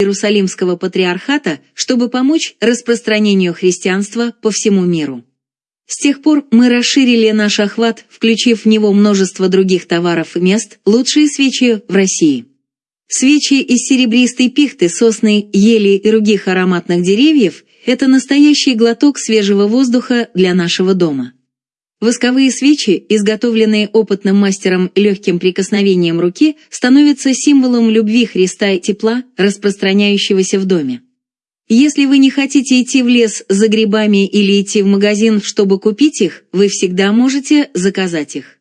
Иерусалимского патриархата, чтобы помочь распространению христианства по всему миру. С тех пор мы расширили наш охват, включив в него множество других товаров и мест, лучшие свечи в России. Свечи из серебристой пихты, сосны, ели и других ароматных деревьев – это настоящий глоток свежего воздуха для нашего дома. Восковые свечи, изготовленные опытным мастером легким прикосновением руки, становятся символом любви Христа и тепла, распространяющегося в доме. Если вы не хотите идти в лес за грибами или идти в магазин, чтобы купить их, вы всегда можете заказать их.